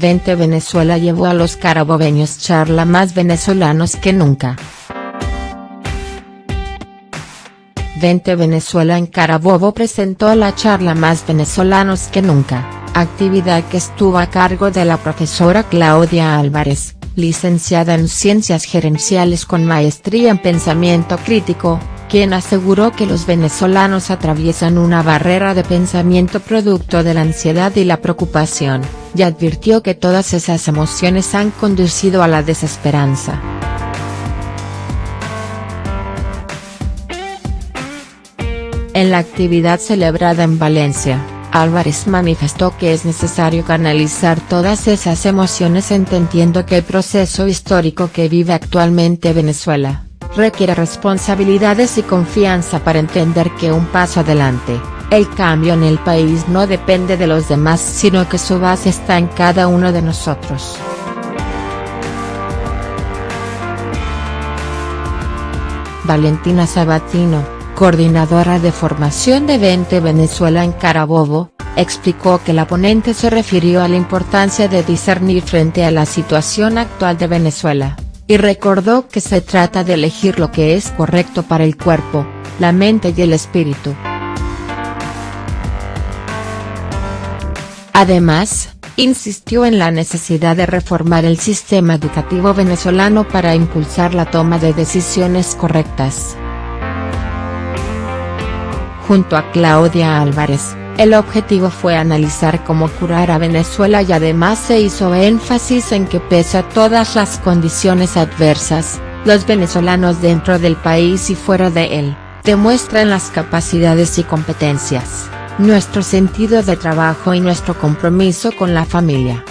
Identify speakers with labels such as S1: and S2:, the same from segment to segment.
S1: 20 Venezuela llevó a los carabobeños charla más venezolanos que nunca. 20 Venezuela en Carabobo presentó la charla Más venezolanos que nunca, actividad que estuvo a cargo de la profesora Claudia Álvarez, licenciada en Ciencias Gerenciales con maestría en Pensamiento Crítico, quien aseguró que los venezolanos atraviesan una barrera de pensamiento producto de la ansiedad y la preocupación, y advirtió que todas esas emociones han conducido a la desesperanza. En la actividad celebrada en Valencia, Álvarez manifestó que es necesario canalizar todas esas emociones entendiendo que el proceso histórico que vive actualmente Venezuela, requiere responsabilidades y confianza para entender que un paso adelante, el cambio en el país no depende de los demás sino que su base está en cada uno de nosotros. Valentina Sabatino coordinadora de formación de 20 Venezuela en Carabobo, explicó que la ponente se refirió a la importancia de discernir frente a la situación actual de Venezuela, y recordó que se trata de elegir lo que es correcto para el cuerpo, la mente y el espíritu. Además, insistió en la necesidad de reformar el sistema educativo venezolano para impulsar la toma de decisiones correctas. Junto a Claudia Álvarez, el objetivo fue analizar cómo curar a Venezuela y además se hizo énfasis en que pese a todas las condiciones adversas, los venezolanos dentro del país y fuera de él, demuestran las capacidades y competencias, nuestro sentido de trabajo y nuestro compromiso con la familia.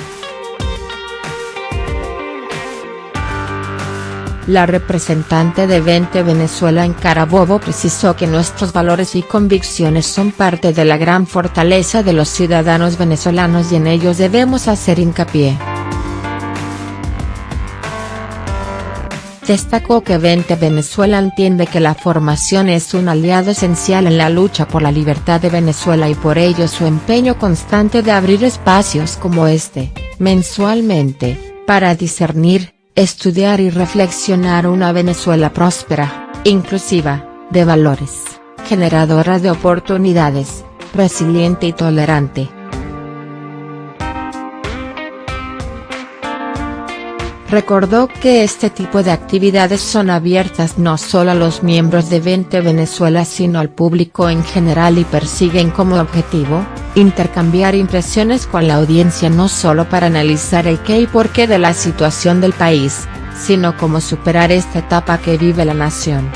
S1: La representante de 20 Venezuela en Carabobo precisó que nuestros valores y convicciones son parte de la gran fortaleza de los ciudadanos venezolanos y en ellos debemos hacer hincapié. Destacó que 20 Venezuela entiende que la formación es un aliado esencial en la lucha por la libertad de Venezuela y por ello su empeño constante de abrir espacios como este, mensualmente, para discernir, estudiar y reflexionar una Venezuela próspera, inclusiva, de valores, generadora de oportunidades, resiliente y tolerante. Recordó que este tipo de actividades son abiertas no solo a los miembros de 20 Venezuela sino al público en general y persiguen como objetivo, intercambiar impresiones con la audiencia no solo para analizar el qué y por qué de la situación del país, sino cómo superar esta etapa que vive la nación.